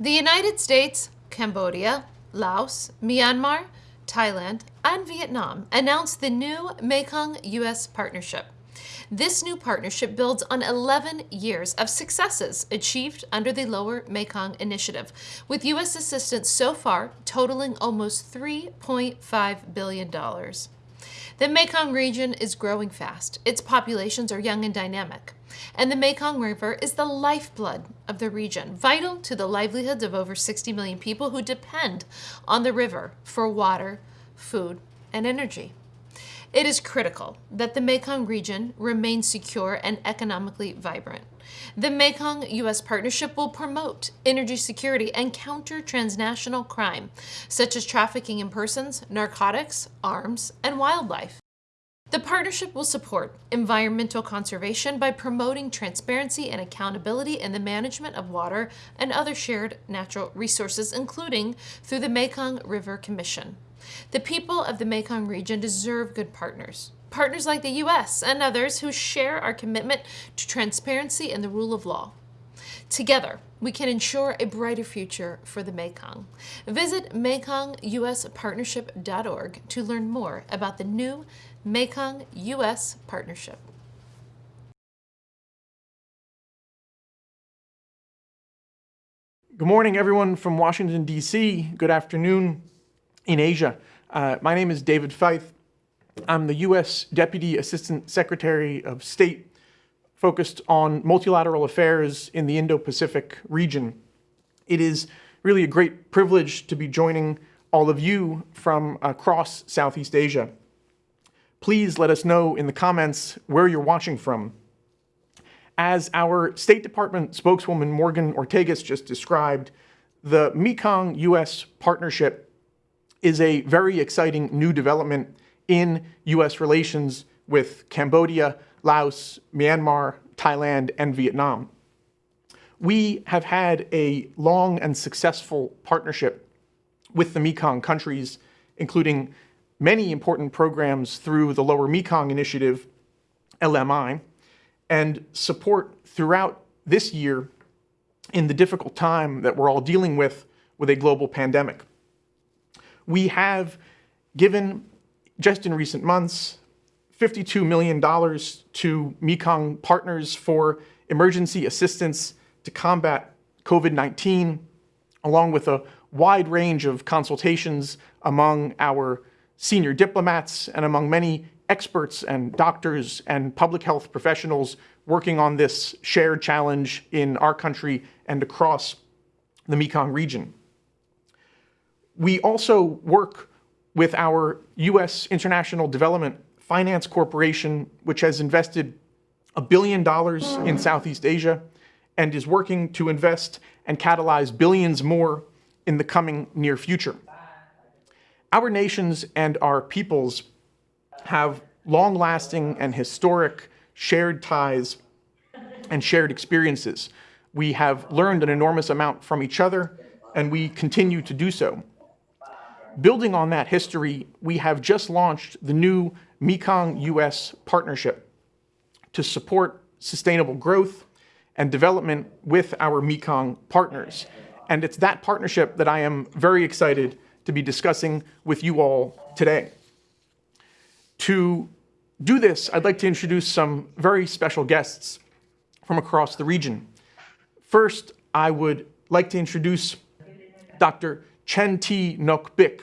The United States, Cambodia, Laos, Myanmar, Thailand, and Vietnam announced the new Mekong U.S. partnership. This new partnership builds on 11 years of successes achieved under the Lower Mekong Initiative, with U.S. assistance so far totaling almost $3.5 billion. The Mekong region is growing fast. Its populations are young and dynamic. And the Mekong River is the lifeblood of the region, vital to the livelihoods of over 60 million people who depend on the river for water, food, and energy. It is critical that the Mekong region remain secure and economically vibrant. The Mekong U.S. partnership will promote energy security and counter transnational crime, such as trafficking in persons, narcotics, arms, and wildlife. The partnership will support environmental conservation by promoting transparency and accountability in the management of water and other shared natural resources, including through the Mekong River Commission. The people of the Mekong region deserve good partners. Partners like the U.S. and others who share our commitment to transparency and the rule of law. Together, we can ensure a brighter future for the Mekong. Visit MekongUSPartnership.org to learn more about the new Mekong U.S. Partnership. Good morning, everyone from Washington, D.C. Good afternoon in Asia. Uh, my name is David Feith. I'm the U.S. Deputy Assistant Secretary of State focused on multilateral affairs in the Indo-Pacific region. It is really a great privilege to be joining all of you from across Southeast Asia. Please let us know in the comments where you're watching from. As our State Department spokeswoman Morgan Ortagus just described, the Mekong-U.S. partnership is a very exciting new development in U.S. relations with Cambodia, Laos, Myanmar, Thailand, and Vietnam. We have had a long and successful partnership with the Mekong countries, including many important programs through the Lower Mekong Initiative, LMI, and support throughout this year in the difficult time that we're all dealing with with a global pandemic. We have given, just in recent months, $52 million to Mekong partners for emergency assistance to combat COVID-19, along with a wide range of consultations among our senior diplomats and among many experts and doctors and public health professionals working on this shared challenge in our country and across the Mekong region. We also work with our U.S. International Development Finance Corporation, which has invested a billion dollars in Southeast Asia and is working to invest and catalyze billions more in the coming near future. Our nations and our peoples have long-lasting and historic shared ties and shared experiences. We have learned an enormous amount from each other, and we continue to do so. Building on that history, we have just launched the new Mekong-US partnership to support sustainable growth and development with our Mekong partners. And it's that partnership that I am very excited to be discussing with you all today. To do this, I'd like to introduce some very special guests from across the region. First, I would like to introduce Dr. Chen T. Nok Bik.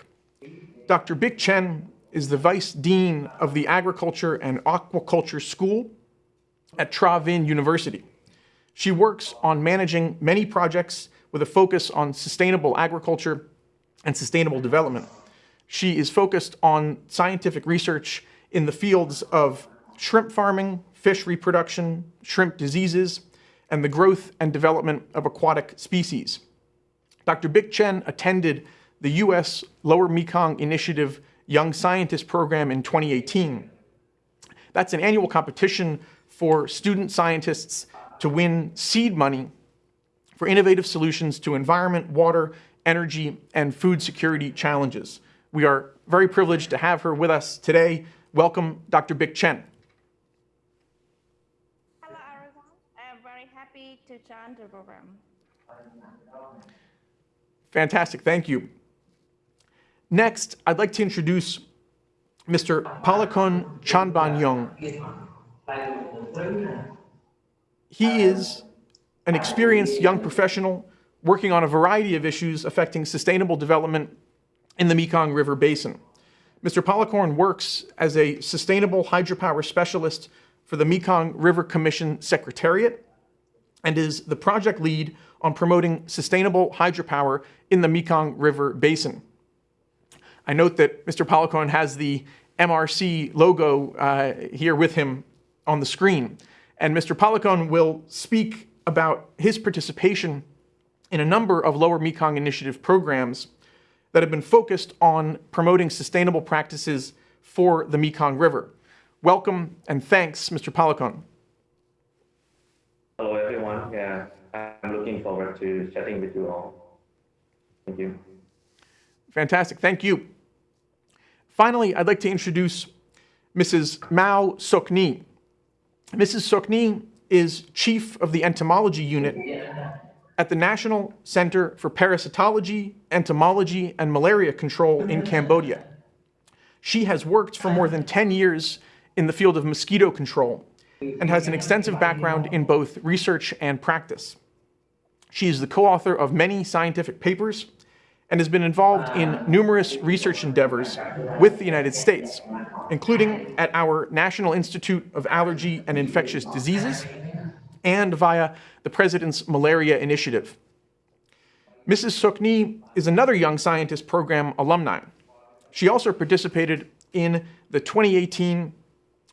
Dr. Bik Chen is the Vice Dean of the Agriculture and Aquaculture School at Tra Vinh University. She works on managing many projects with a focus on sustainable agriculture and sustainable development. She is focused on scientific research in the fields of shrimp farming, fish reproduction, shrimp diseases, and the growth and development of aquatic species. Dr. Bik Chen attended the U.S. Lower Mekong Initiative Young Scientist Program in 2018. That's an annual competition for student scientists to win seed money for innovative solutions to environment, water, energy, and food security challenges. We are very privileged to have her with us today. Welcome, Dr. Bik Chen. Hello, everyone. I am very happy to join the program. Fantastic, thank you. Next, I'd like to introduce Mr. Palakon Chanbanyong. He is an experienced young professional working on a variety of issues affecting sustainable development in the Mekong River Basin. Mr. Policorn works as a sustainable hydropower specialist for the Mekong River Commission Secretariat and is the project lead on promoting sustainable hydropower in the Mekong River Basin. I note that Mr. Policorn has the MRC logo uh, here with him on the screen. And Mr. Policon will speak about his participation in a number of Lower Mekong Initiative programs that have been focused on promoting sustainable practices for the Mekong River. Welcome and thanks, Mr. Policon. Yeah, I'm looking forward to chatting with you all. Thank you. Fantastic. Thank you. Finally, I'd like to introduce Mrs. Mao Sokni. Mrs. Sokni is chief of the entomology unit at the National Center for Parasitology, Entomology, and Malaria Control in Cambodia. She has worked for more than 10 years in the field of mosquito control and has an extensive background in both research and practice. She is the co-author of many scientific papers and has been involved in numerous research endeavors with the United States, including at our National Institute of Allergy and Infectious Diseases and via the President's Malaria Initiative. Mrs. Sokni is another Young Scientist Program alumni. She also participated in the 2018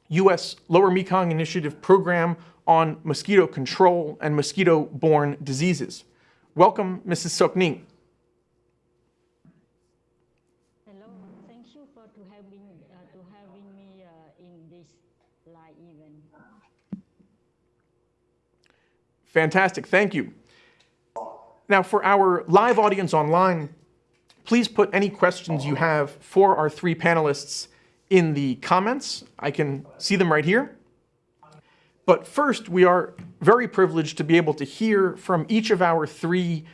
U.S. Lower Mekong Initiative Program on Mosquito Control and Mosquito-Borne Diseases. Welcome, Mrs. Sokni. Hello, thank you for to having uh, to having me uh, in this live event. Fantastic, thank you. Now for our live audience online, please put any questions you have for our three panelists in the comments. I can see them right here. But first, we are very privileged to be able to hear from each of our three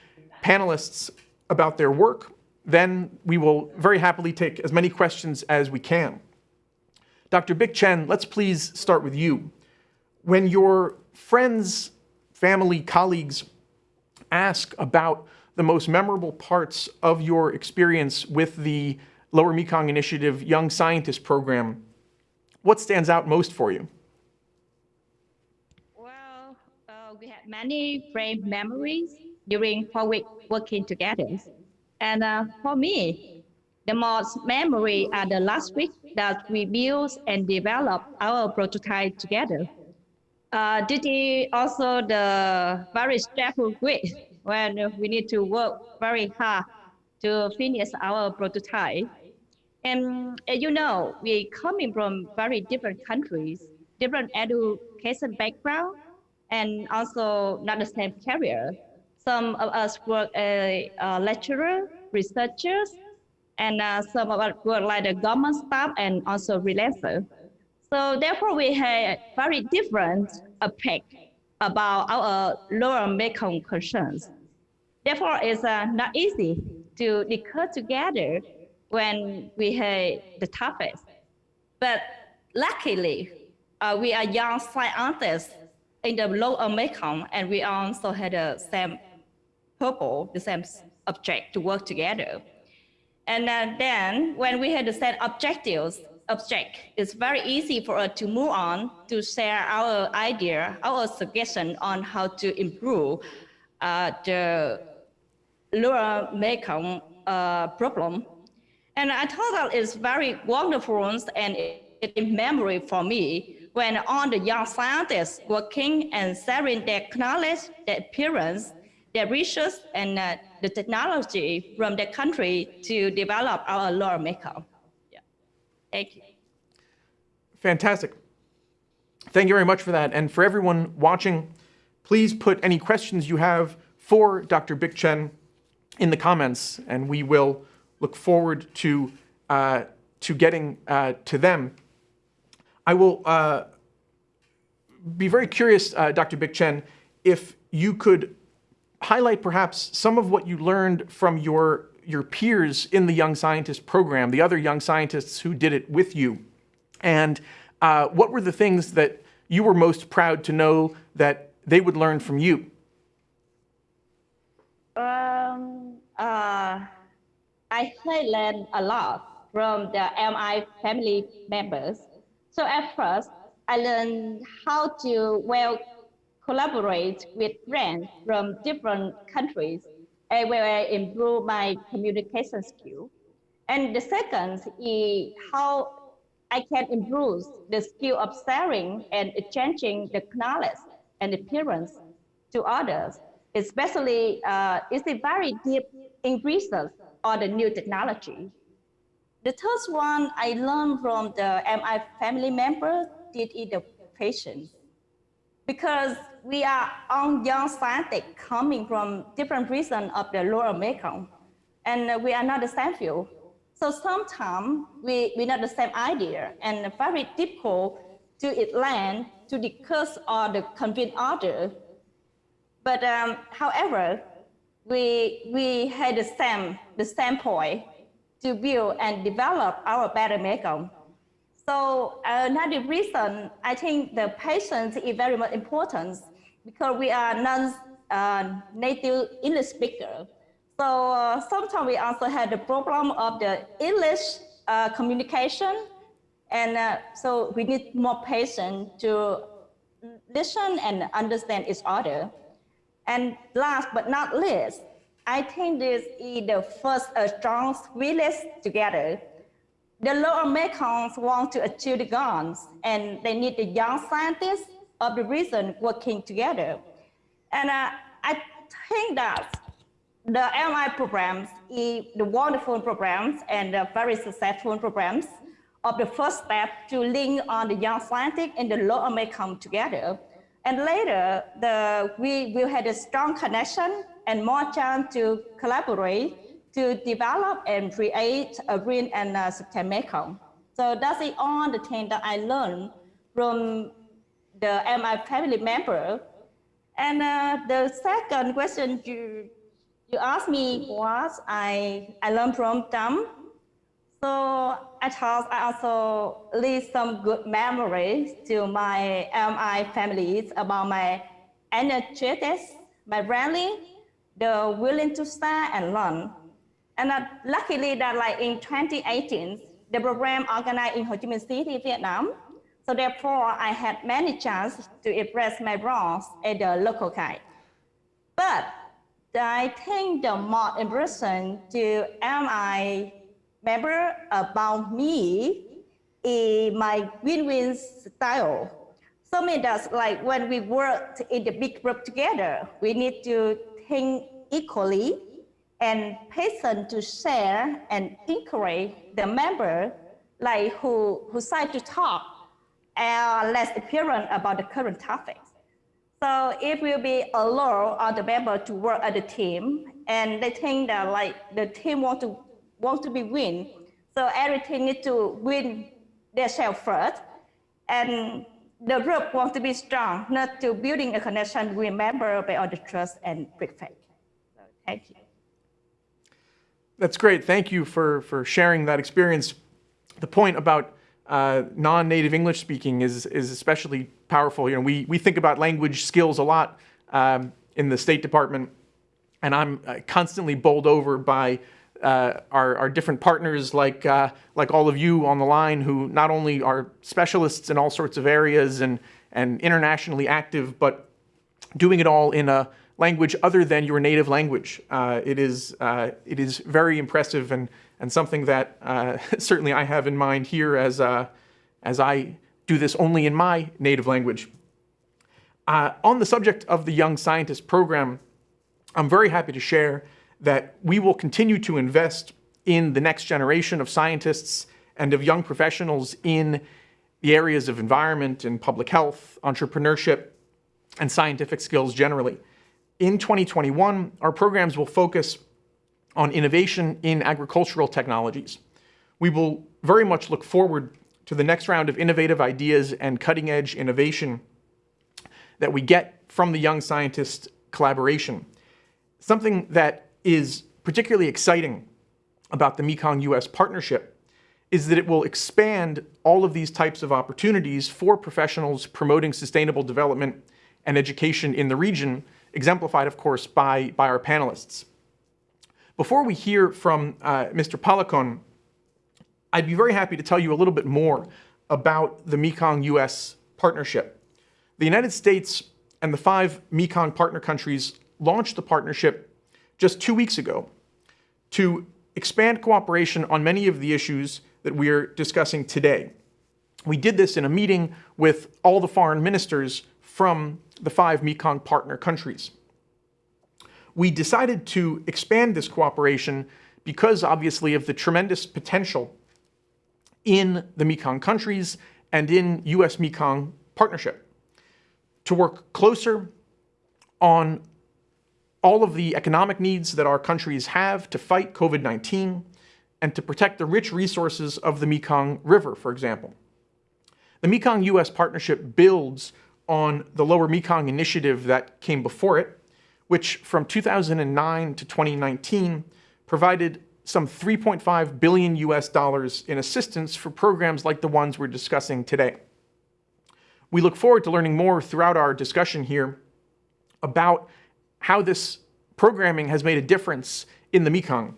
panelists about their work. Then we will very happily take as many questions as we can. Dr. Bic Chen, let's please start with you. When your friends, family, colleagues ask about the most memorable parts of your experience with the Lower Mekong Initiative Young Scientist Program, what stands out most for you? Well, uh, we had many great memories during four weeks working together. And uh, for me, the most memory are the last week that we built and developed our prototype together. Uh, this is also the very stressful week when we need to work very hard to finish our prototype. And uh, you know, we coming from very different countries, different education background, and also not the same career. Some of us work as a lecturer, researchers, and uh, some of us work like the government staff and also freelancer. So therefore, we have very different approach about our lower Mekong concerns. Therefore, it's uh, not easy to discuss together when we had the toughest. But luckily, uh, we are young scientists in the lower Mekong, and we also had the same purpose, the same object to work together. And uh, then when we had the same objectives, object, it's very easy for us to move on to share our idea, our suggestion on how to improve uh, the lower Mekong uh, problem. And I thought that it's very wonderful and in memory for me when all the young scientists working and sharing their knowledge, their experience, their research, and uh, the technology from the country to develop our lower Mekong. Yeah. Thank you. Fantastic. Thank you very much for that. And for everyone watching, please put any questions you have for Dr. Bic Chen in the comments, and we will look forward to, uh, to getting uh, to them. I will uh, be very curious, uh, Dr. Bic Chen, if you could highlight perhaps some of what you learned from your, your peers in the Young Scientist program, the other young scientists who did it with you. And uh, what were the things that you were most proud to know that they would learn from you? Um, uh, I learned a lot from the MI family members. So at first, I learned how to well collaborate with friends from different countries and where I improve my communication skill. And the second is how I can improve the skill of sharing and exchanging the knowledge and appearance to others, especially uh, it's a very deep in research or the new technology. The third one I learned from the MI family member did it the patients. Because we are on young scientists coming from different regions of the lower Mekong, and we are not the same field. So sometimes we, we not the same idea and very difficult to land to discuss or to convince others. But um, however, we, we had the same, the same point to build and develop our better Mekong. So another reason, I think the patients is very much important because we are non-native uh, English speaker. So uh, sometimes we also had the problem of the English uh, communication. And uh, so we need more patience to listen and understand each other. And last but not least, I think this is the first uh, strong village together. The lower Mekongs want to achieve the goals, and they need the young scientists of the region working together. And uh, I think that the MI programs is the wonderful programs and the very successful programs of the first step to link on the young scientists and the lower Mekong together. And later, the, we will have a strong connection and more chance to collaborate to develop and create a green and sustainable Mekong. So that's all the things that I learned from the MI family member. And uh, the second question you, you asked me was I, I learned from them. So I also leave some good memories to my MI families about my energetics, my rally, the willing to start and learn. And uh, luckily that like in 2018, the program organized in Ho Chi Minh City, Vietnam. So therefore, I had many chances to express my wrongs at the local guide. But I think the more impression to MI member about me is my win-win style. So means that like when we work in the big group together, we need to think equally and patient to share and encourage the member like who, who decide to talk and less apparent about the current topics. So it will be allow all the member to work as a team and they think that like the team want to want to be win. So everything need to win themselves first. And the group wants to be strong, not to building a connection with member by all the trust and good faith. Thank you. That's great. Thank you for, for sharing that experience. The point about uh, non-native English speaking is, is especially powerful. You know, we, we think about language skills a lot um, in the State Department, and I'm uh, constantly bowled over by uh, our, our different partners like, uh, like all of you on the line who not only are specialists in all sorts of areas and, and internationally active, but doing it all in a language other than your native language. Uh, it, is, uh, it is very impressive and, and something that uh, certainly I have in mind here as, uh, as I do this only in my native language. On the subject of the Young Scientist Program, I'm very happy to share that we will continue to invest in the next generation of scientists and of young professionals in the areas of environment and public health, entrepreneurship, and scientific skills generally in 2021, our programs will focus on innovation in agricultural technologies. We will very much look forward to the next round of innovative ideas and cutting edge innovation that we get from the Young Scientist collaboration. Something that is particularly exciting about the Mekong US partnership is that it will expand all of these types of opportunities for professionals promoting sustainable development and education in the region, exemplified, of course, by, by our panelists. Before we hear from uh, Mr. Palikon, I'd be very happy to tell you a little bit more about the Mekong US partnership. The United States and the five Mekong partner countries launched the partnership just two weeks ago to expand cooperation on many of the issues that we're discussing today. We did this in a meeting with all the foreign ministers from the five Mekong partner countries. We decided to expand this cooperation because obviously of the tremendous potential in the Mekong countries and in US-Mekong partnership to work closer on all of the economic needs that our countries have to fight COVID-19 and to protect the rich resources of the Mekong River, for example. The Mekong-US partnership builds on the Lower Mekong initiative that came before it, which from 2009 to 2019 provided some 3.5 billion US dollars in assistance for programs like the ones we're discussing today. We look forward to learning more throughout our discussion here about how this programming has made a difference in the Mekong.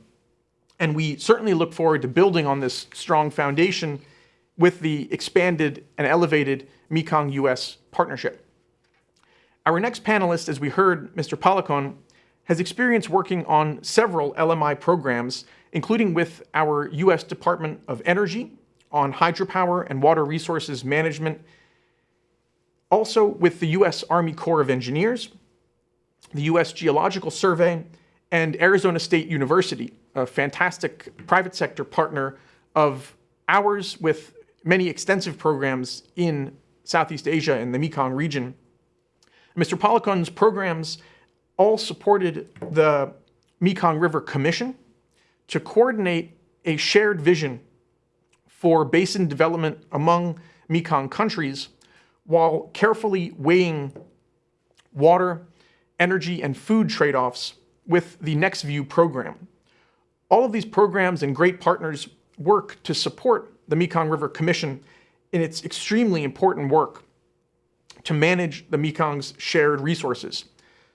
And we certainly look forward to building on this strong foundation with the expanded and elevated Mekong-US partnership. Our next panelist, as we heard, Mr. Palikon, has experience working on several LMI programs, including with our U.S. Department of Energy on hydropower and water resources management, also with the U.S. Army Corps of Engineers, the U.S. Geological Survey, and Arizona State University, a fantastic private sector partner of ours with many extensive programs in Southeast Asia and the Mekong region. Mr. Policon's programs all supported the Mekong River Commission to coordinate a shared vision for basin development among Mekong countries while carefully weighing water energy and food trade-offs with the NexView program. All of these programs and great partners work to support the Mekong River Commission in its extremely important work to manage the Mekong's shared resources.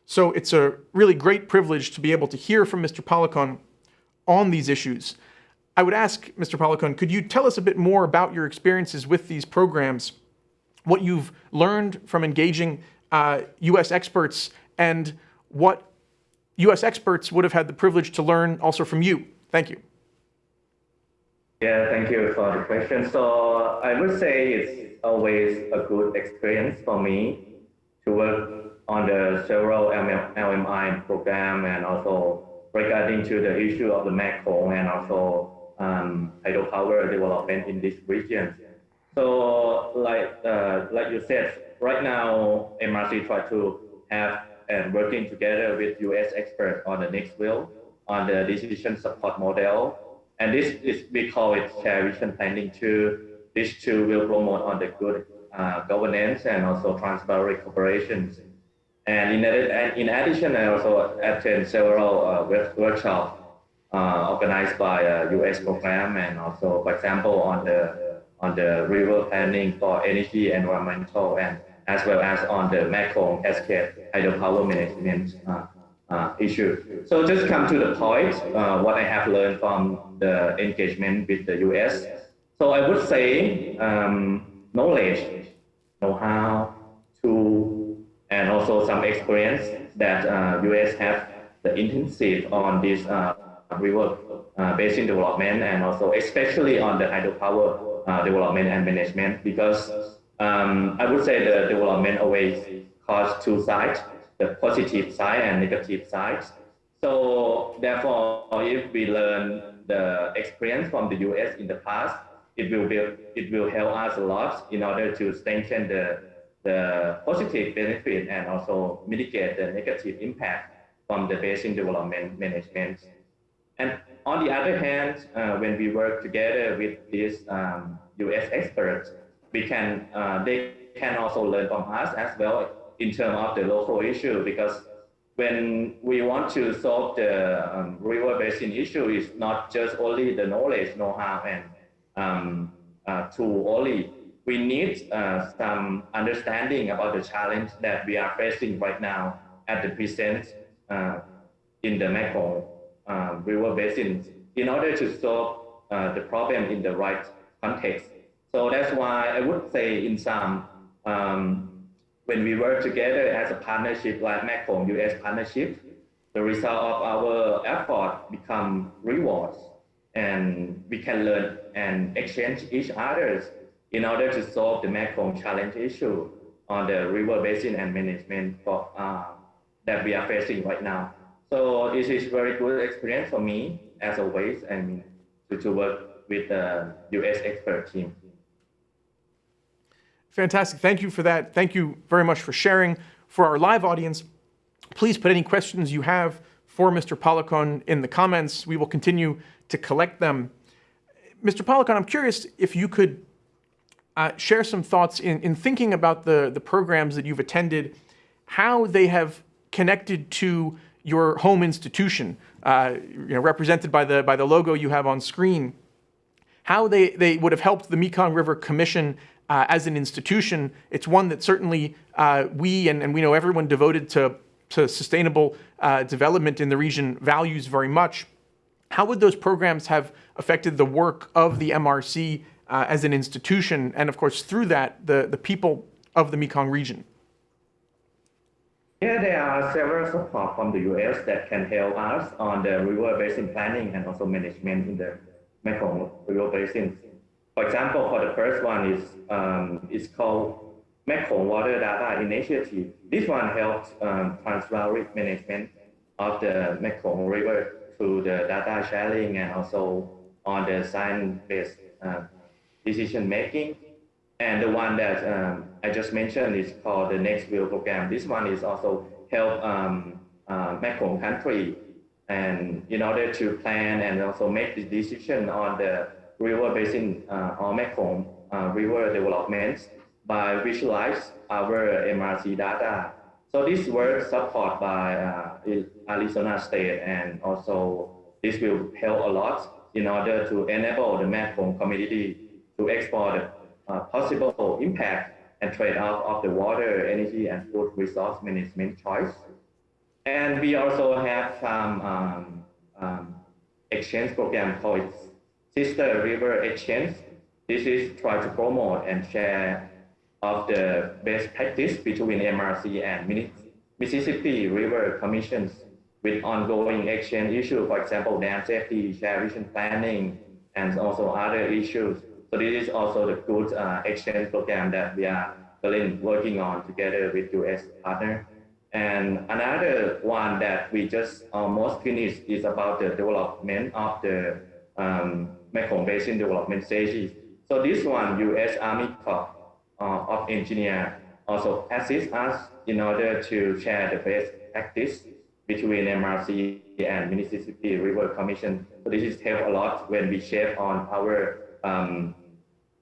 So it's a really great privilege to be able to hear from Mr. Palikon on these issues. I would ask, Mr. Palikon, could you tell us a bit more about your experiences with these programs, what you've learned from engaging uh, U.S. experts and what U.S. experts would have had the privilege to learn also from you. Thank you. Yeah, thank you for the question. So I would say it's always a good experience for me to work on the several LMI program and also regarding to the issue of the Mekong and also um, hydropower development in this region. So like uh, like you said, right now MRC try to have and working together with US experts on the next will on the decision support model. And this is, we call it share vision planning two. These two will promote on the good uh, governance and also transparent cooperations. And in, and in addition, I also attend several uh, workshops uh, organized by a US program and also, for example, on the on the river planning for energy, environmental, and as well as on the Mekong cascade hydropower management uh, uh, issue. So just come to the point, uh, what I have learned from the engagement with the US. So I would say um, knowledge, know-how, tool, and also some experience that uh, US have the intensive on this uh, river uh, basin development and also especially on the hydropower development and management because um, I would say the development always has two sides, the positive side and negative sides. So therefore, if we learn the experience from the US in the past, it will be, it will help us a lot in order to strengthen the, the positive benefit and also mitigate the negative impact from the basin development management. And on the other hand, uh, when we work together with these um, US experts, we can uh, they can also learn from us as well in terms of the local issue because when we want to solve the um, river basin issue, it's not just only the knowledge, know-how, and um, uh, tool only. We need uh, some understanding about the challenge that we are facing right now at the present uh, in the Mekong uh, river basin in order to solve uh, the problem in the right context. So that's why I would say in some, um, when we work together as a partnership like Mekong US partnership, the result of our effort become rewards and we can learn and exchange each others in order to solve the Mekong challenge issue on the river basin and management for, uh, that we are facing right now. So this is very good experience for me as always, mean, to, to work with the US expert team. Fantastic. Thank you for that. Thank you very much for sharing. For our live audience, please put any questions you have for Mr. Polakon in the comments. We will continue to collect them. Mr. Polakon, I'm curious if you could uh, share some thoughts in, in thinking about the, the programs that you've attended, how they have connected to your home institution, uh, you know, represented by the, by the logo you have on screen, how they, they would have helped the Mekong River Commission uh, as an institution. It's one that certainly uh, we and, and we know everyone devoted to, to sustainable uh, development in the region values very much. How would those programs have affected the work of the MRC uh, as an institution, and of course, through that, the, the people of the Mekong region? Yeah, there are several support from the US that can help us on the river basin planning and also management in the Mekong River Basin. For example, for the first one is um, it's called Mekong Water Data Initiative. This one helps um, management of the Mekong River through the data sharing and also on the science-based uh, decision making. And the one that um, I just mentioned is called the NexView program. This one is also help um, uh, Mekong country and in order to plan and also make the decision on the river basin uh, or Mekong uh, river developments by visualize our MRC data. So this work supported by uh, Arizona State and also this will help a lot in order to enable the Mekong community to explore uh, possible impact and trade-off of the water, energy, and food resource management choice. And we also have some um, um, exchange program called Sister River Exchange. This is try to promote and share of the best practice between MRC and Mississippi River Commissions with ongoing exchange issues, for example, dam safety, share vision planning, and also other issues. So this is also the good uh, exchange program that we are working on together with US partner. And another one that we just almost finished is about the development of the um, Mekong Basin Development Strategy. So this one, U.S. Army Corps uh, of Engineer also assist us in order to share the best practice between MRC and Mississippi River Commission. So this is help a lot when we shape on our um,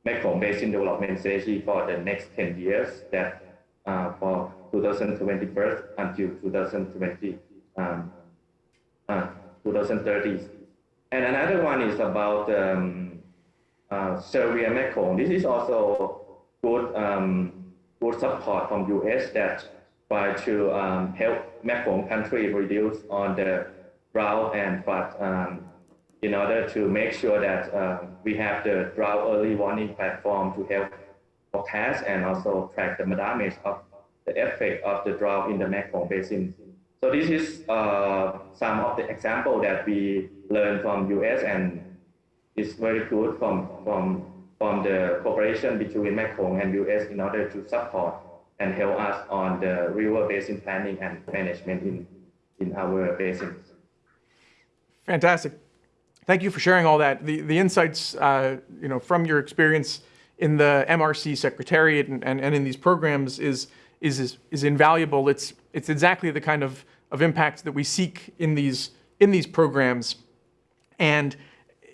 Mekong Basin Development Strategy for the next 10 years that uh, for 2021 until 2020, um, uh, 2030. And another one is about um, uh, SERVIR Mekong. This is also good, um, good support from US that try to um, help Mekong country reduce on the drought and flood um, in order to make sure that uh, we have the drought early warning platform to help forecast and also track the damage of the effect of the drought in the Mekong Basin. So this is uh, some of the example that we learned from US and it's very good from, from, from the cooperation between Mekong and US in order to support and help us on the river basin planning and management in, in our basins. Fantastic. Thank you for sharing all that. The, the insights, uh, you know, from your experience in the MRC Secretariat and, and, and in these programs is, is, is, is invaluable. It's, it's exactly the kind of of impact that we seek in these in these programs. And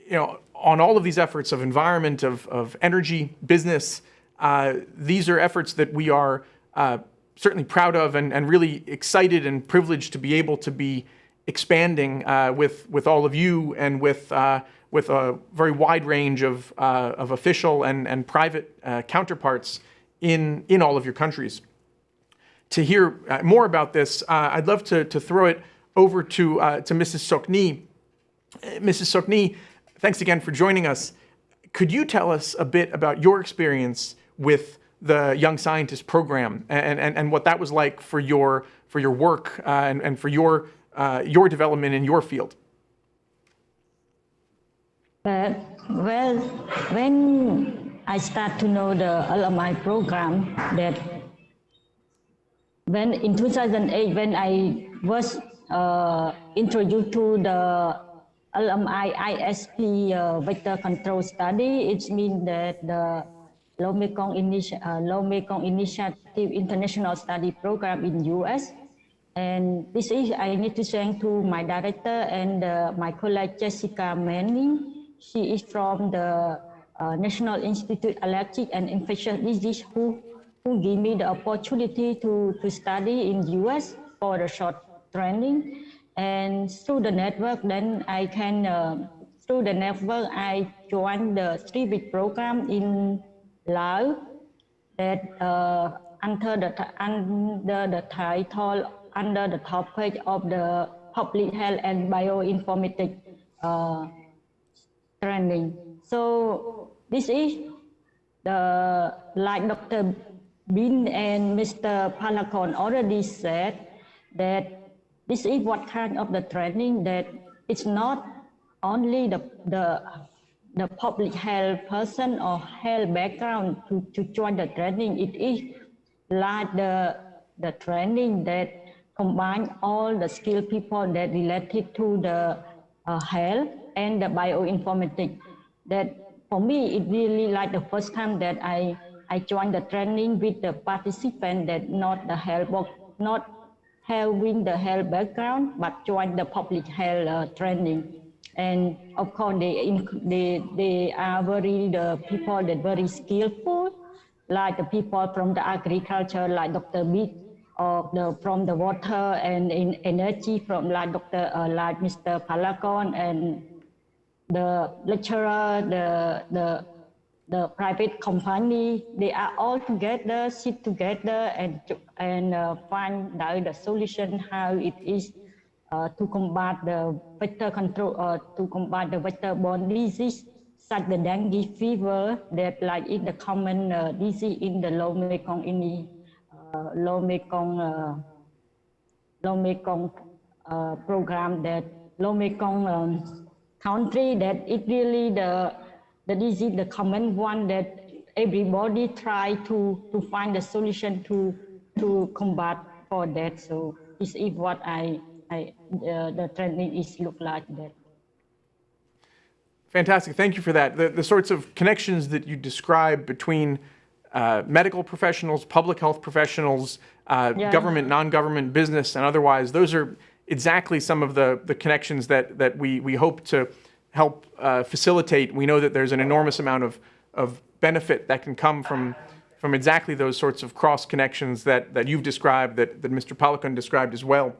you know, on all of these efforts of environment, of, of energy, business, uh, these are efforts that we are uh, certainly proud of and, and really excited and privileged to be able to be expanding uh, with, with all of you and with, uh, with a very wide range of, uh, of official and, and private uh, counterparts in, in all of your countries. To hear uh, more about this, uh, I'd love to, to throw it over to, to Mrs. Sokni. Mrs. Sokni, thanks again for joining us. Could you tell us a bit about your experience with the Young Scientist program and, and, and what that was like for your, for your work uh, and, and for your, uh, your development in your field? But, well, when I start to know the alumni program, that when in 2008, when I was uh, introduced to the LMI ISP uh, vector control study, it means that the Low Mekong, uh, Low Mekong Initiative International Study Program in US. And this is, I need to thank to my director and uh, my colleague Jessica Manning. She is from the uh, National Institute of Allergic and Infectious Disease who, who gave me the opportunity to, to study in the US for a short training. And through the network, then I can, uh, through the network, I joined the three-week program in Laos that uh, under the under the title under the topic of the public health and bioinformatics uh, training. So this is the like Dr. Bin and Mr. Palakon already said that this is what kind of the training that it's not only the the the public health person or health background to, to join the training. It is like the, the training that combine all the skilled people that related to the uh, health and the bioinformatics. That for me, it really like the first time that I, I joined the training with the participant that not the health, not having the health background, but join the public health uh, training. And of course they they they are very the people that very skillful like the people from the agriculture like dr Beat or the from the water and in energy from like dr uh, like mr palakon and the lecturer the the the private company they are all together sit together and and uh, find out the solution how it is uh, to combat the vector control uh, to combat the vector-borne disease such the dengue fever that like in the common uh, disease in the low Mekong in the uh, low Mekong uh, low Mekong uh, program that low Mekong um, country that it really the the disease the common one that everybody try to to find a solution to to combat for that so this is what I I, uh, the trending is look like that. Fantastic. Thank you for that. The, the sorts of connections that you describe between uh, medical professionals, public health professionals, uh, yeah. government, non-government, business, and otherwise, those are exactly some of the, the connections that, that we, we hope to help uh, facilitate. We know that there's an enormous amount of, of benefit that can come from, from exactly those sorts of cross connections that, that you've described, that, that Mr. Palakon described as well.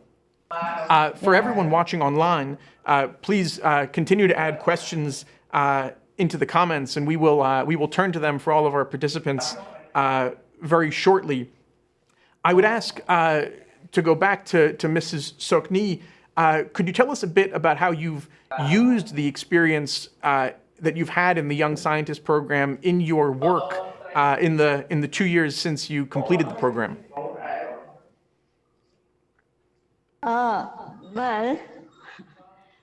Uh, for everyone watching online, uh, please uh, continue to add questions uh, into the comments, and we will uh, we will turn to them for all of our participants very shortly. I would ask to go back to, to Mrs. Sokni. Could you tell us a bit about how you've used the experience that you've had in the Young Scientist program in your work in the in the two years since you completed the program? Uh, well,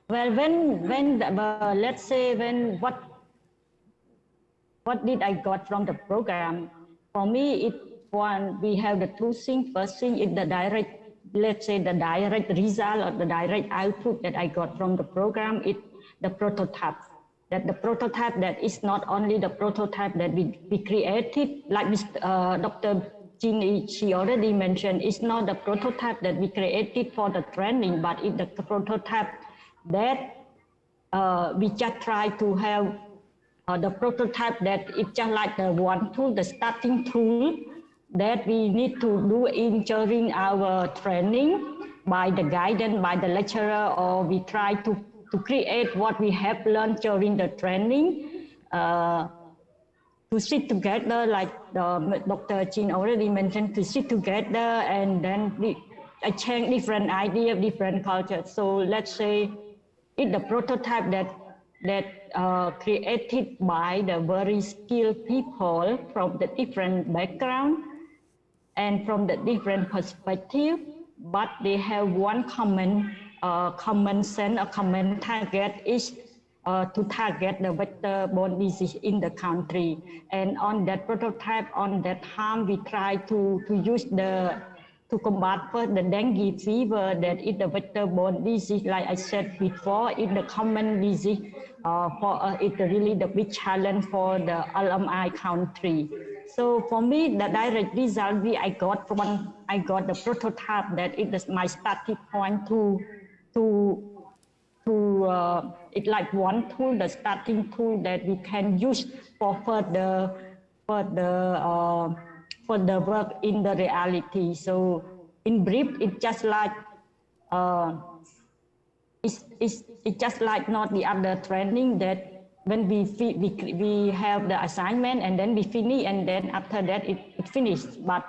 well, when when uh, let's say when what what did I got from the program? For me, it one we have the two things. First thing is the direct, let's say the direct result or the direct output that I got from the program. It the prototype. That the prototype that is not only the prototype that we, we created, like uh, Dr. Jean, she already mentioned, it's not the prototype that we created for the training, but it's the prototype that uh, we just try to have uh, the prototype that it's just like the one tool, the starting tool that we need to do in during our training by the guidance by the lecturer or we try to, to create what we have learned during the training uh, to sit together like the, Dr. Chin already mentioned to sit together and then we exchange different ideas, different cultures. So let's say it's the prototype that that uh, created by the very skilled people from the different background and from the different perspective, but they have one common uh, common sense, a common target is uh, to target the vector-borne disease in the country. And on that prototype, on that time, we try to, to use the to combat first the dengue fever that is the vector-borne disease, like I said before, in the common disease uh, for uh, it's really the big challenge for the LMI country. So for me, the direct result we I got from I got the prototype that it is my starting point to to to uh, it's like one tool, the starting tool that we can use for further further uh, for the work in the reality. So in brief, it's just like uh, it's, it's, it's just like not the other training that when we, we, we have the assignment and then we finish and then after that it, it finished. But,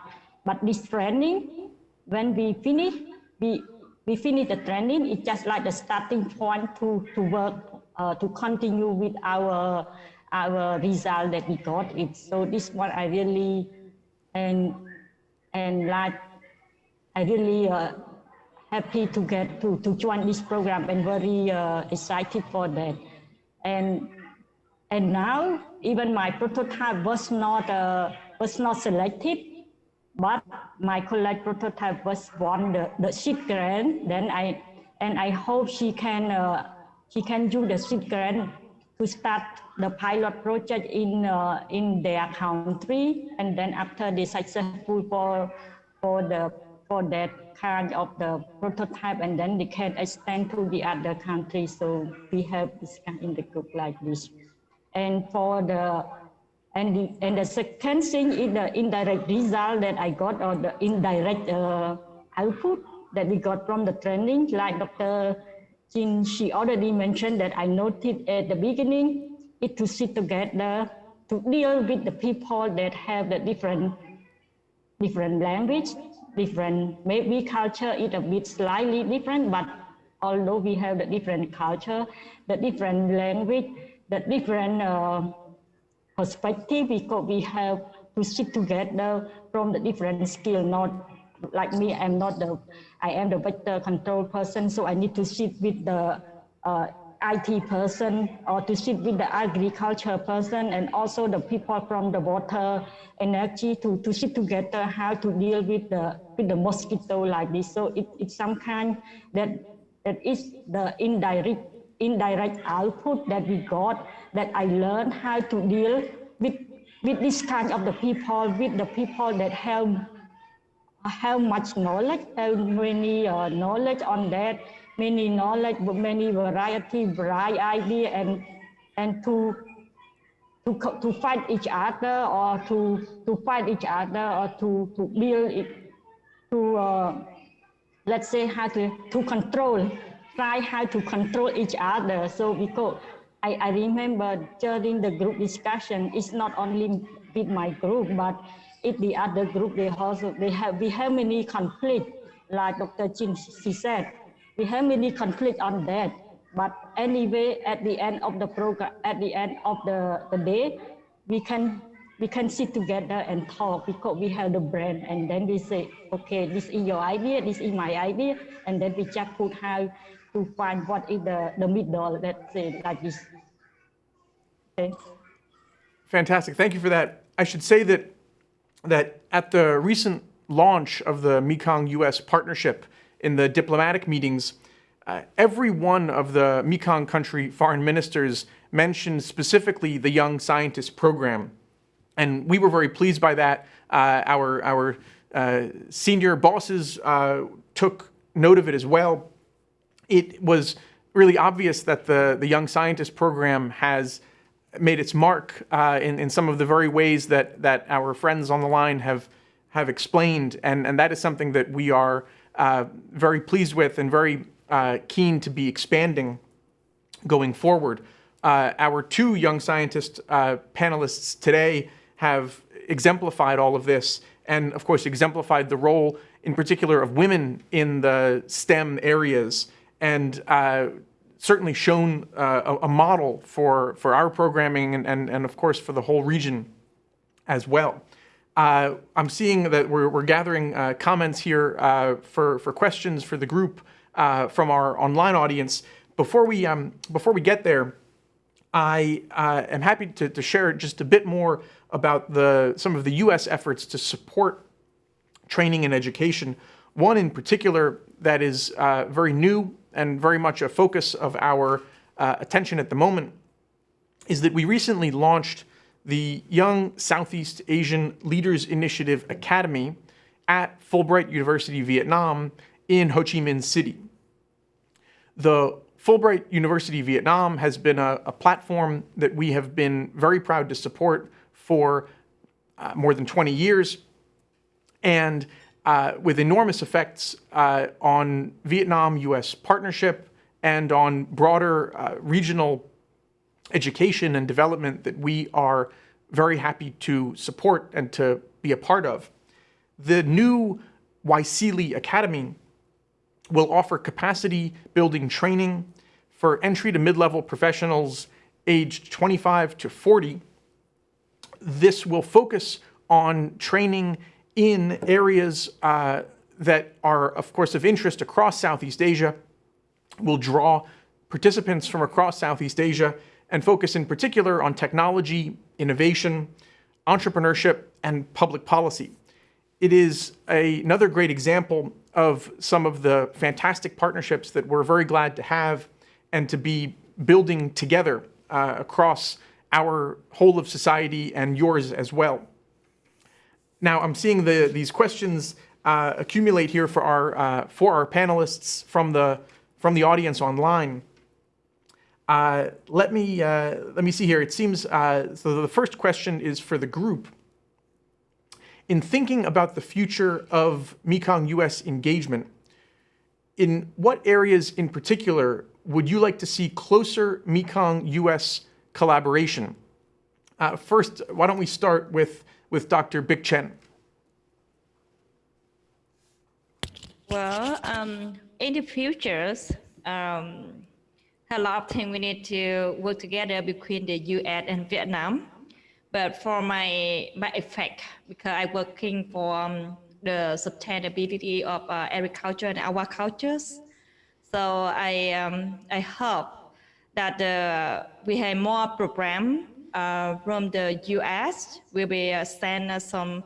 but this training, when we finish, we, we finish the training, it's just like the starting point to, to work, uh, to continue with our, our result that we got it. So this one I really, and, and like, I really uh, happy to get to, to join this program and very uh, excited for that. And and now even my prototype was not uh, was not selected, but my colleague prototype was won the, the seed grant. Then I and I hope she can uh, she can use the seed grant to start the pilot project in uh, in their country, and then after they successful for for the for that kind of the prototype and then they can extend to the other countries. So we have this in the group like this. And for the and the, and the second thing is the indirect result that I got or the indirect uh, output that we got from the training, like Dr. Jin, she already mentioned that I noted at the beginning, it to sit together to deal with the people that have the different different language different. Maybe culture is a bit slightly different, but although we have the different culture, the different language, the different uh, perspective, because we have to sit together from the different skill, not like me, I'm not the, I am the vector control person, so I need to sit with the uh, IT person or to sit with the agriculture person and also the people from the water energy to, to sit together how to deal with the with the mosquito like this. So it, it's some kind that that is the indirect indirect output that we got that I learned how to deal with with this kind of the people with the people that have have much knowledge, have many uh, knowledge on that many knowledge, many variety, bright idea, and and to to to fight each other or to to fight each other or to to build it to uh, let's say how to to control try how to control each other. So because I, I remember during the group discussion it's not only with my group but if the other group they also they have we have many conflict like dr jin she said. We have many conflict on that. But anyway, at the end of the program, at the end of the, the day, we can we can sit together and talk because we have the brain and then we say, okay, this is your idea, this is my idea, and then we just put how to find what is the, the middle, let's say like this. Okay. Fantastic. Thank you for that. I should say that that at the recent launch of the Mekong US partnership, in the diplomatic meetings, uh, every one of the Mekong country foreign ministers mentioned specifically the Young Scientist Program. And we were very pleased by that. Uh, our our uh, senior bosses uh, took note of it as well. It was really obvious that the, the Young Scientist Program has made its mark uh, in, in some of the very ways that, that our friends on the line have have explained, and, and that is something that we are uh, very pleased with and very uh, keen to be expanding going forward. Uh, our two young scientist uh, panelists today have exemplified all of this and, of course, exemplified the role in particular of women in the STEM areas and uh, certainly shown uh, a, model for, for our programming and, and, and, of course, for the whole region as well. Uh, I'm seeing that we're, we're gathering uh, comments here uh, for, for questions for the group uh, from our online audience. Before we, um, before we get there, I am happy to, to share just a bit more about the, some of the U.S. efforts to support training and education. One in particular that is very new and very much a focus of our attention at the moment is that we recently launched the Young Southeast Asian Leaders Initiative Academy at Fulbright University Vietnam in Ho Chi Minh City. The Fulbright University Vietnam has been a, a platform that we have been very proud to support for uh, more than 20 years and uh, with enormous effects uh, on Vietnam-US partnership and on broader uh, regional education and development that we are very happy to support and to be a part of. The new YSEALI Academy will offer capacity building training for entry to mid-level professionals aged 25 to 40. This will focus on training in areas uh, that are, of course, of interest across Southeast Asia, will draw participants from across Southeast Asia and focus in particular on technology, innovation, entrepreneurship, and public policy. It is a, another great example of some of the fantastic partnerships that we're very glad to have and to be building together uh, across our whole of society and yours as well. Now, I'm seeing the, these questions uh, accumulate here for our, uh, for our panelists from the, from the audience online. Uh, let me uh, let me see here. It seems uh, so. The first question is for the group. In thinking about the future of Mekong U.S. engagement, in what areas in particular would you like to see closer Mekong U.S. collaboration? Uh, first, why don't we start with with Dr. Bich Chen? Well, um, in the futures. Um, a lot of things we need to work together between the U.S. and Vietnam. But for my my effect, because I'm working for um, the sustainability of uh, agriculture and our cultures, so I um, I hope that uh, we have more program uh, from the U.S. will be uh, send some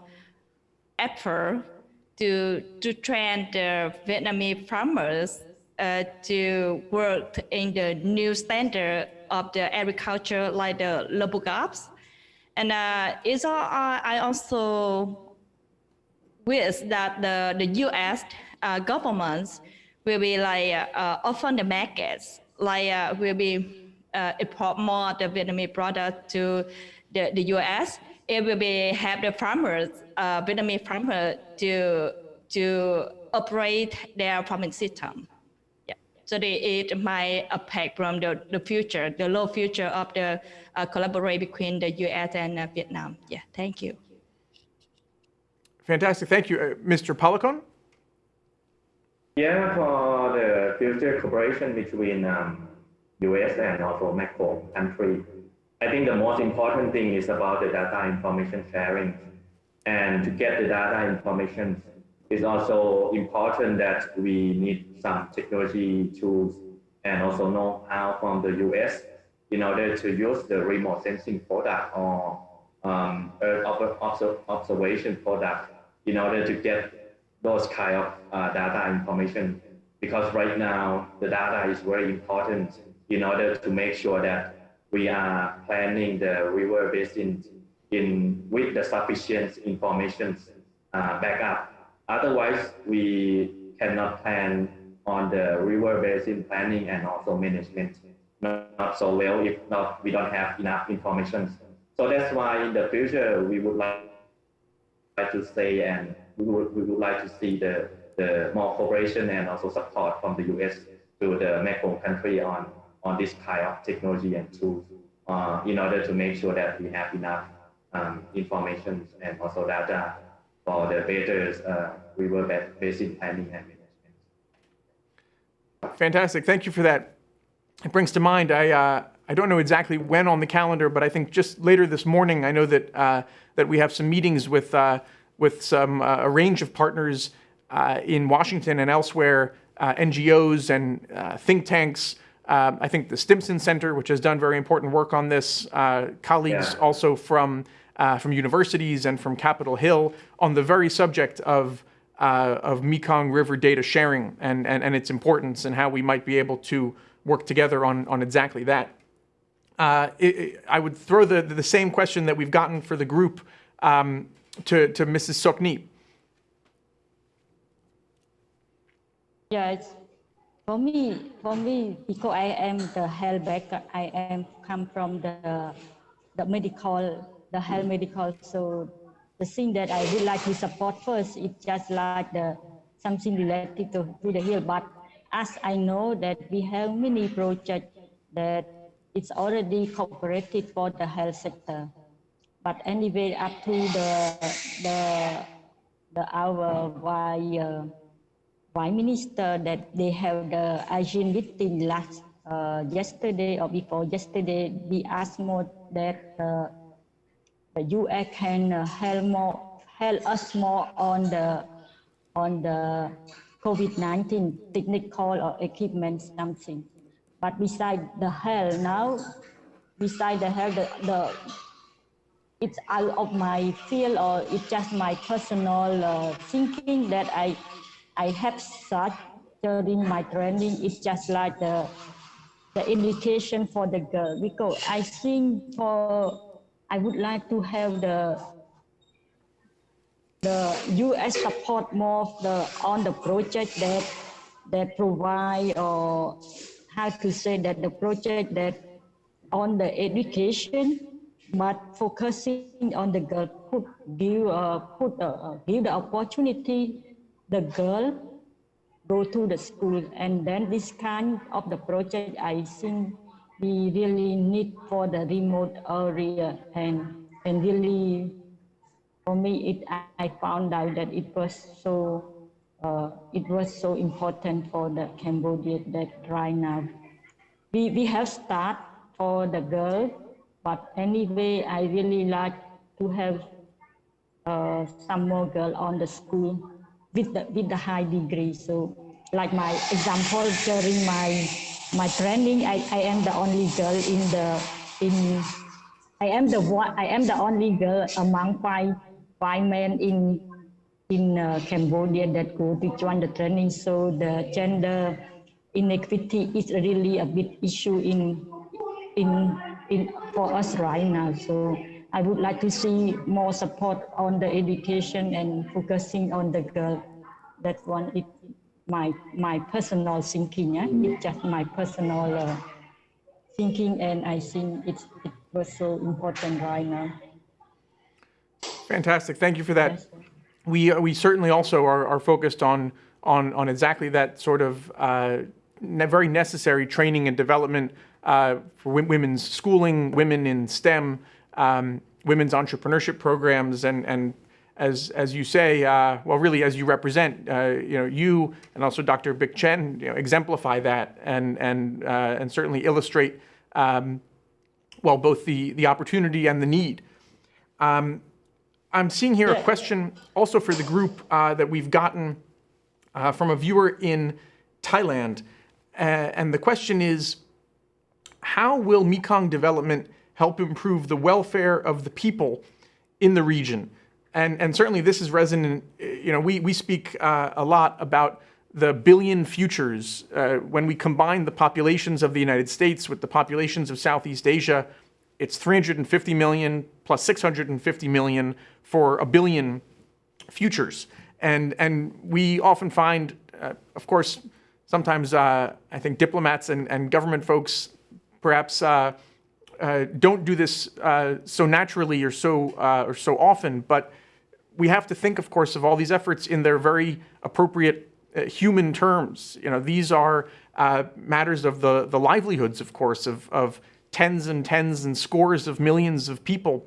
effort to to train the Vietnamese farmers uh, to work in the new standard of the agriculture like the local gaps. And uh, it's all, uh, I also wish that the, the US uh, governments will be like uh, open the markets, like uh, will be uh, import more the Vietnamese product to the, the US. It will be have the farmers, Vietnamese farmers to, to operate their farming system. Yeah. So they it might affect from the, the future, the low future of the uh, collaboration between the U.S. and uh, Vietnam. Yeah, thank you. Fantastic, thank you. Uh, Mr. Palakon? Yeah, for the future cooperation between um, U.S. and also Mekong country, I think the most important thing is about the data information sharing. And to get the data information it's also important that we need some technology tools and also know-how from the US in order to use the remote sensing product or um, Earth observation product in order to get those kind of uh, data information. Because right now, the data is very important in order to make sure that we are planning the river basin in with the sufficient information uh, backup Otherwise, we cannot plan on the river basin planning and also management not so well if not we don't have enough information. So that's why in the future we would like like to say, and we would, we would like to see the, the more cooperation and also support from the US to the Mekong country on, on this kind of technology and tools uh, in order to make sure that we have enough um, information and also data for the better uh, river basin planning and management. Fantastic. Thank you for that. It brings to mind, I, uh, I don't know exactly when on the calendar, but I think just later this morning, I know that, uh, that we have some meetings with, uh, with some, uh, a range of partners uh, in Washington and elsewhere, NGOs and think tanks. Um, I think the Stimson Center, which has done very important work on this, colleagues Yeah. also from, from universities and from Capitol Hill on the very subject of uh, of Mekong River data sharing and, and, and its importance and how we might be able to work together on, on exactly that. Uh, it, it- I would throw the, the same question that we've gotten for the group um, to, to Mrs. Sokni. Yes, for me, for me, because I am the health background, I am come from the the medical, the health medical. So the thing that I would like to support first is just like the something related to, to the health. But as I know that we have many projects that it's already cooperated for the health sector. But anyway, up to the the the our why. Uh, Prime Minister that they have the ASEAN meeting last uh, yesterday or before yesterday. We asked more that uh, the US can uh, help more help us more on the on the COVID-19 technical or equipment something. But beside the health now, beside the health, the, the it's out of my field or it's just my personal uh, thinking that I I have such during my training. It's just like the the education for the girl because I think for I would like to have the the U.S. support more the on the project that that provide or how to say that the project that on the education, but focusing on the girl, put give uh, put uh, give the opportunity the girl go to the school, and then this kind of the project I think we really need for the remote area and and really for me it I found out that it was so uh, it was so important for the Cambodia that right now. We, we have start for the girl, but anyway, I really like to have uh, some more girl on the school with the, with the high degree. So like my example during my my training, I, I am the only girl in the in I am the one I am the only girl among five five men in in uh, Cambodia that go to join the training. So the gender inequity is really a big issue in in in for us right now. So I would like to see more support on the education and focusing on the girl. That one is my my personal thinking. Yeah? It's just my personal uh, thinking, and I think it's it was so important right now. Fantastic. Thank you for that. Yes. We, we certainly also are, are focused on, on, on exactly that sort of uh, ne- very necessary training and development uh, for women's schooling, women in STEM, um, women's entrepreneurship programs, and, and as, as you say, uh, well, really, as you represent, uh, you know, you and also Dr. Bich Chen you know, exemplify that and, and, uh, and certainly illustrate, um, well, both the, the opportunity and the need. I'm seeing here a question also for the group uh, that we've gotten uh, from a viewer in Thailand. Uh, and the question is How will Mekong development help improve the welfare of the people in the region? And, and certainly this is resonant. You know, we, we speak uh, a lot about the billion futures uh, when we combine the populations of the United States with the populations of Southeast Asia it's 350 million plus 650 million for a billion futures. And, and we often find, uh, of course, sometimes uh, I think diplomats and, and government folks perhaps uh, don't do this uh, so naturally or so, uh, or so often, but we have to think, of course, of all these efforts in their very appropriate uh, human terms. You know, these are uh, matters of the, the livelihoods, of course, of, of tens and tens and scores of millions of people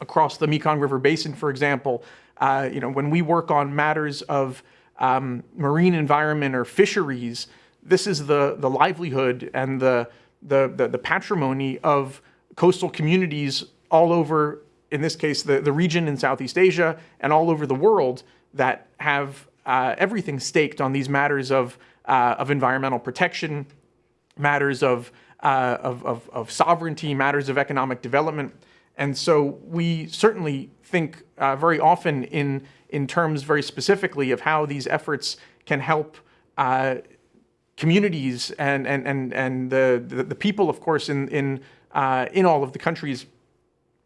across the Mekong River Basin, for example. Uh, you know, when we work on matters of um, marine environment or fisheries, this is the, the livelihood and the, the, the, the patrimony of coastal communities all over, in this case, the, the region in Southeast Asia and all over the world that have uh, everything staked on these matters of, uh, of environmental protection, matters of, uh, of, of, of, sovereignty, matters of economic development. And so we certainly think uh, very often in, in terms very specifically of how these efforts can help uh, communities and, and, and, and the, the, the, people, of course, in, in, uh, in all of the countries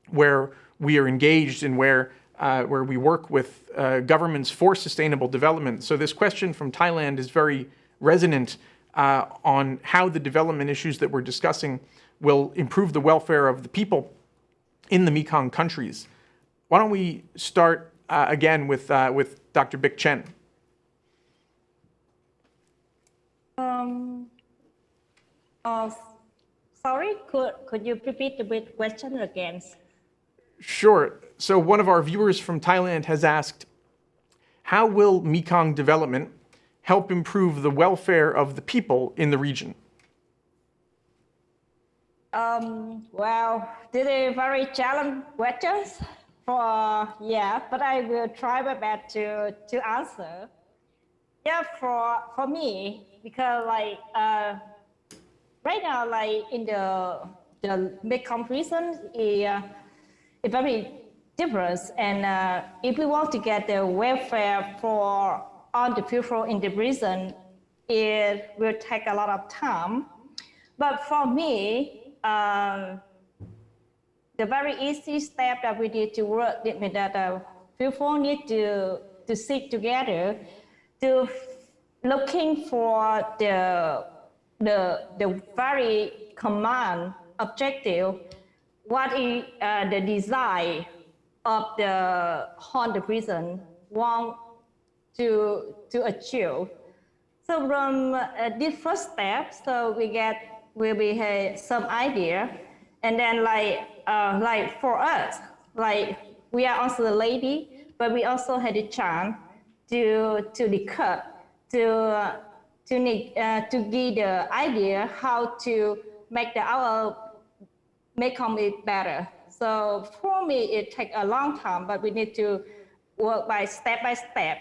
where we are engaged and where, uh, where we work with uh, governments for sustainable development. So this question from Thailand is very resonant uh, on how the development issues that we're discussing will improve the welfare of the people in the Mekong countries. Why don't we start uh, again with, uh, with Dr. Bich Chen. Um, uh, sorry, could, could you repeat the question again? Sure. So one of our viewers from Thailand has asked, how will Mekong development help improve the welfare of the people in the region? Um, well, this is very challenging questions. For yeah, but I will try my best to to answer. Yeah, for for me, because like uh, right now, like in the the Mekong region is uh, is very diverse, and uh, if we want to get the welfare for all the people in the prison, it will take a lot of time. But for me, um, the very easy step that we need to work with that uh, people need to to sit together to looking for the the the very common objective what is uh, the design of the haunted prison want to to achieve. So from uh, this first step so we get will be have some idea. And then like uh, like for us like we are also the lady but we also had a chance to to discuss to to uh, to give the idea how to make the our make it better. So for me, it takes a long time, but we need to work by step by step.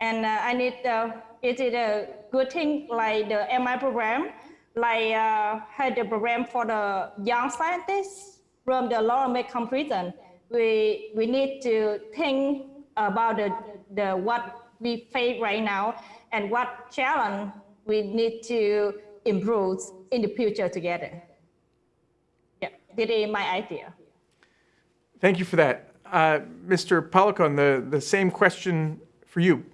And uh, I need, uh, it a good thing like the MI program, like uh, had the program for the young scientists from the Lower Mekong region. We, we need to think about the, the what we face right now and what challenge we need to improve in the future together. Yeah, that is my idea. Thank you for that. Uh, Mr. Palakon, the, the same question for you.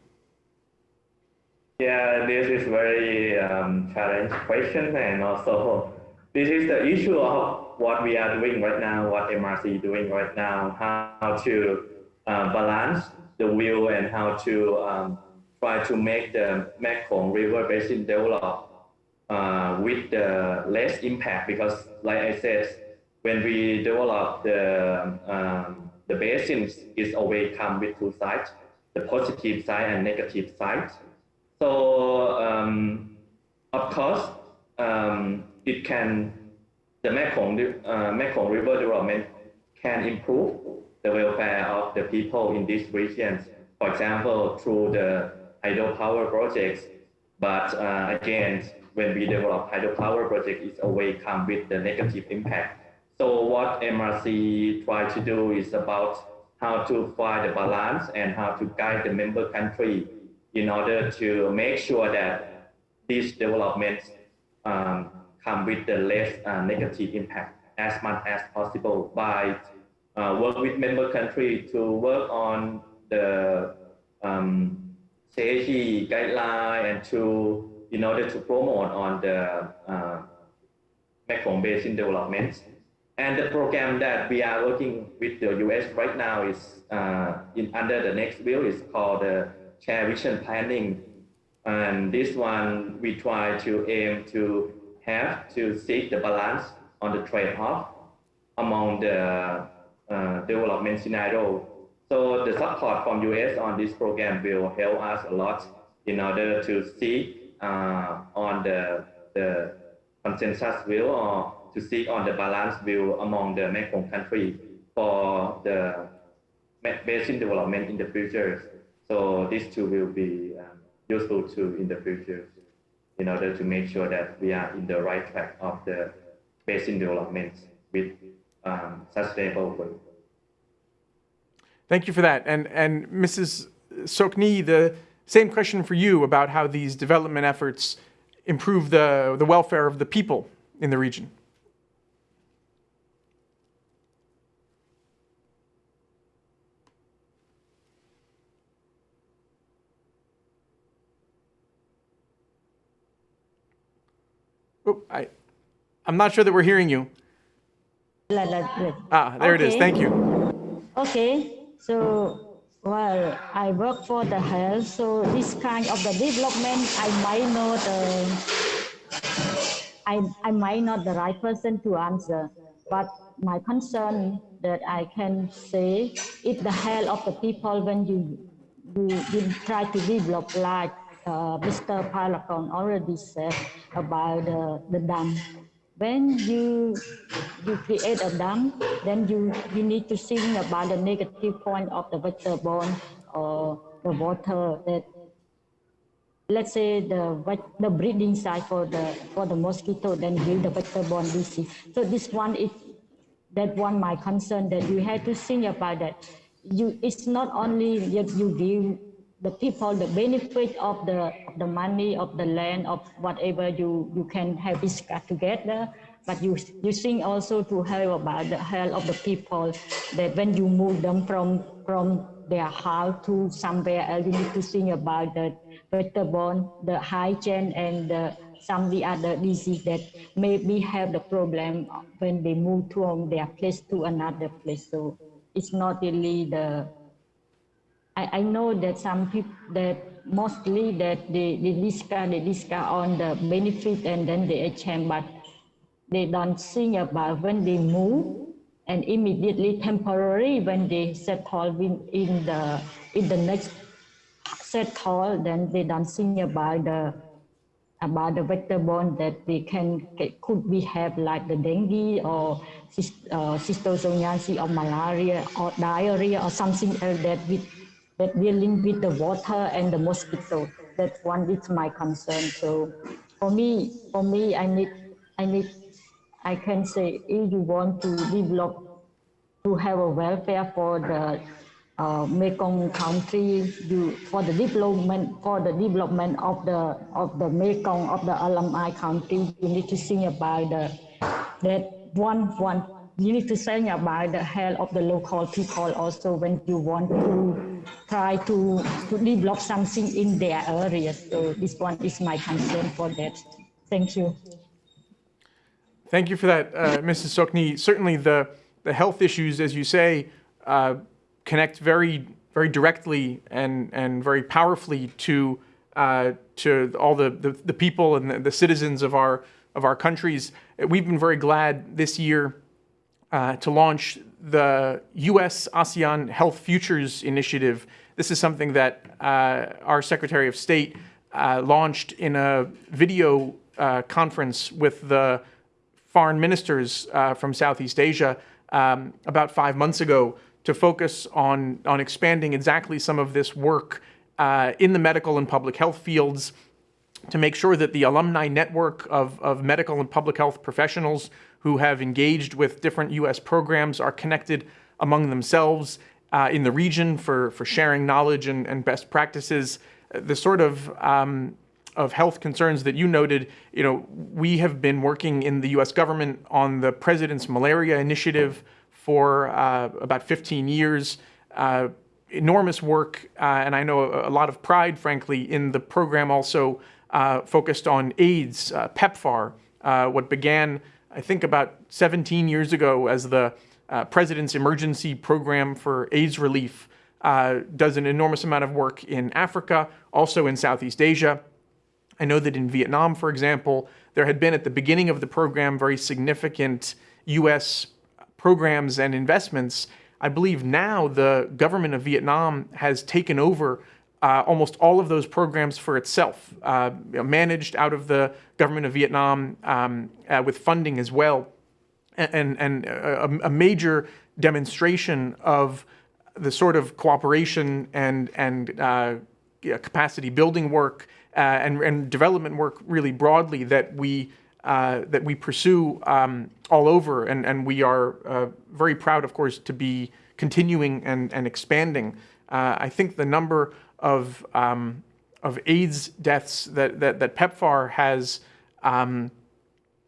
Yeah, this is very um, challenging question and also this is the issue of what we are doing right now, what MRC is doing right now, how to uh, balance the will and how to um, try to make the Mekong River Basin develop uh, with the less impact because, like I said, when we develop the um, the basins, it's always come with two sides, the positive side and negative side. So um, of course, um, it can the Mekong uh, Mekong River development can improve the welfare of the people in these regions. For example, through the hydropower projects. But uh, again, when we develop hydropower project, it always come with the negative impact. So what MRC try to do is about how to find the balance and how to guide the member country in order to make sure that these developments um, come with the less uh, negative impact as much as possible by uh, work with member country to work on the um, safety guideline and to in order to promote on the uh, Mekong Basin development. And the program that we are working with the US right now is uh, in under the NexView is called the Share Vision Planning. And this one we try to aim to have to seek the balance on the trade-off among the uh, development scenario. So the support from US on this program will help us a lot in order to seek uh, on the, the consensus view or to seek on the balance view among the Mekong country for the basin development in the future. So these two will be um, useful too in the future in order to make sure that we are in the right track of the basin development with um, sustainable growth. Thank you for that. And, and Mrs. Sokni, the same question for you about how these development efforts improve the, the welfare of the people in the region. Oh, I, I'm not sure that we're hearing you. Like, like, like. Ah, there it is. Thank you. Okay, so well, I work for the health, so this kind of the development, I might not, uh, I, I might not the right person to answer, but my concern that I can say is the health of the people when you you, you try to develop like uh, Mr. Palakon already said about the, the dam when you you create a dam, then you you need to think about the negative point of the vector-borne or the water that let's say the the breeding site for the for the mosquito then give the vector-borne disease. So this one is that one my concern that you have to think about that. You it's not only that you give the people the benefit of the of the money of the land of whatever you you can have discussed together. But you you think also to help about the health of the people that when you move them from from their house to somewhere else you need to think about the vector-borne the hygiene and the, some the other disease that maybe have the problem when they move from their place to another place. So it's not really the I, I know that some people that mostly that they, they discuss they discuss on the benefit and then they exchange, but they don't think about when they move and immediately temporary when they settle in, in the in the next settle, then they don't think about the about the vector-borne that they can get, could be have like the dengue or uh, cysticercosis or malaria or diarrhea or something else that with that dealing with the water and the mosquito. That one is my concern. So for me, for me, I need, I need, I can say if you want to develop, to have a welfare for the uh, Mekong country, you for the development for the development of the of the Mekong of the LMI country, you need to think about the that one one you need to think about the health of the local people also when you want to try to, to develop something in their area. So this one is my concern for that. Thank you. Thank you for that, uh, Mrs. Sokni. Certainly the, the health issues, as you say, uh, connect very, very directly and, and very powerfully to, uh, to all the, the, the, people and the, the citizens of our, of our countries. We've been very glad this year uh, to launch the U.S. ASEAN Health Futures Initiative. This is something that uh, our Secretary of State uh, launched in a video uh, conference with the foreign ministers uh, from Southeast Asia um, about five months ago to focus on, on expanding exactly some of this work in the medical and public health fields to make sure that the alumni network of, of medical and public health professionals who have engaged with different U.S. programs are connected among themselves uh, in the region for, for sharing knowledge and, and best practices. The sort of um, of health concerns that you noted, you know, we have been working in the U.S. government on the President's Malaria Initiative for uh, about 15 years. Uh, enormous work, uh, and I know a, a, lot of pride, frankly, in the program also uh, focused on AIDS, uh, PEPFAR, uh, what began I think about 17 years ago as the uh, President's Emergency Program for AIDS Relief uh, does an enormous amount of work in Africa, also in Southeast Asia. I know that in Vietnam, for example, there had been at the beginning of the program very significant U.S. programs and investments. I believe now the government of Vietnam has taken over uh, almost all of those programs for itself, uh, managed out of the government of Vietnam um, uh, with funding as well. And, and a, a, major demonstration of the sort of cooperation and, and uh, capacity building work uh, and, and development work really broadly that we uh, that we pursue um, all over, and, and we are uh, very proud, of course, to be continuing and, and expanding. Uh, I think the number of um, of AIDS deaths that that, that PEPFAR has um,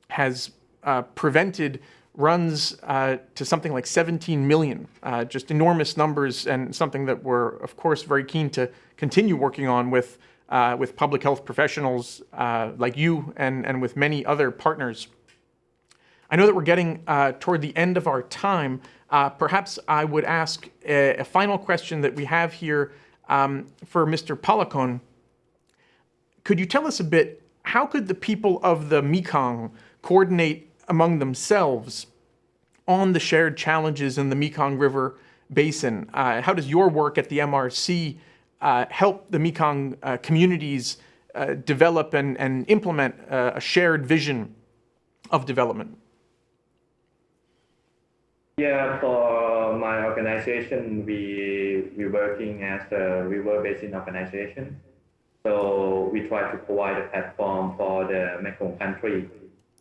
has uh, prevented runs uh, to something like 17 million, uh, just enormous numbers and something that we're, of course, very keen to continue working on with uh, with public health professionals uh, like you and, and with many other partners. I know that we're getting uh, toward the end of our time. Uh, perhaps I would ask a, a, final question that we have here um, for Mr. Palakon. Could you tell us a bit, how could the people of the Mekong coordinate among themselves on the shared challenges in the Mekong River Basin? Uh, how does your work at the MRC uh, help the Mekong uh, communities uh, develop and, and implement uh, a shared vision of development? Yeah, for my organization, we we working as a river basin organization. So we try to provide a platform for the Mekong country,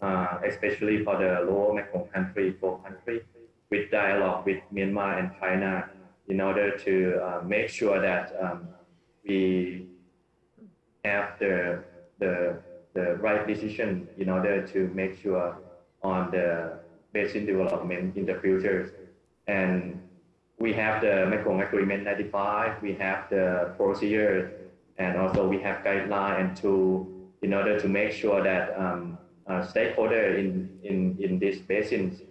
uh, especially for the lower Mekong country, four country, with dialogue with Myanmar and China in order to uh, make sure that um, we have the, the, the right decision in order to make sure on the basin development in the future. And we have the Mekong Agreement 95, we have the procedure, and also we have guideline and tool in order to make sure that um, uh, stakeholders in, in, in these basins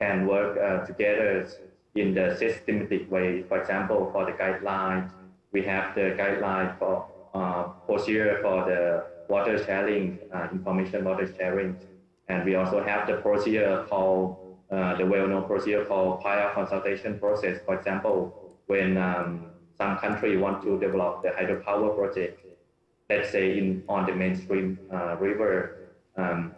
can work uh, together in the systematic way. For example, for the guidelines, we have the guideline for uh, procedure for the water sharing, uh, information water sharing. And we also have the procedure called, uh, the well-known procedure called prior consultation process. For example, when um, some country want to develop the hydropower project, let's say in on the mainstream uh, river, um,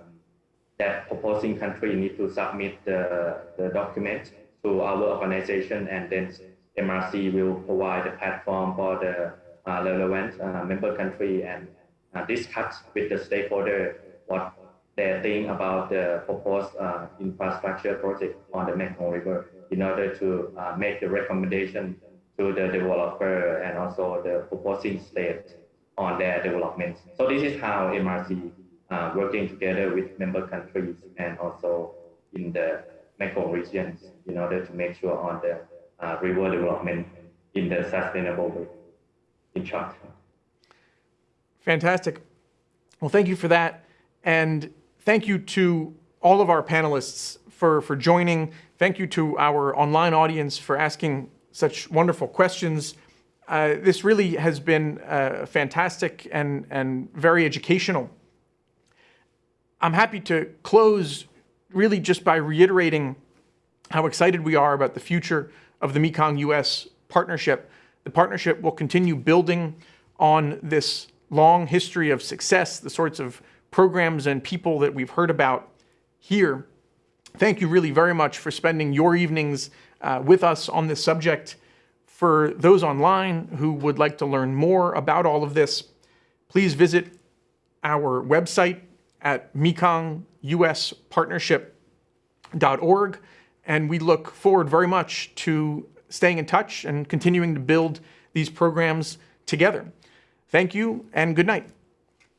that proposing country need to submit the, the document to our organization and then MRC will provide a platform for the uh, relevant uh, member country and uh, discuss with the stakeholder what they think about the proposed uh, infrastructure project on the Mekong River in order to uh, make the recommendation to the developer and also the proposing state on their development. So this is how MRC uh, working together with member countries and also in the Mekong regions in order to make sure on the uh, river development in the sustainable way, in short. Fantastic. Well, thank you for that. And thank you to all of our panelists for, for joining. Thank you to our online audience for asking such wonderful questions. Uh, this really has been uh, fantastic and, and very educational. I'm happy to close really just by reiterating how excited we are about the future of the Mekong US partnership. The partnership will continue building on this long history of success, the sorts of programs and people that we've heard about here. Thank you really very much for spending your evenings uh, with us on this subject. For those online who would like to learn more about all of this, please visit our website at mekonguspartnership.org. And we look forward very much to staying in touch and continuing to build these programs together. Thank you and good night.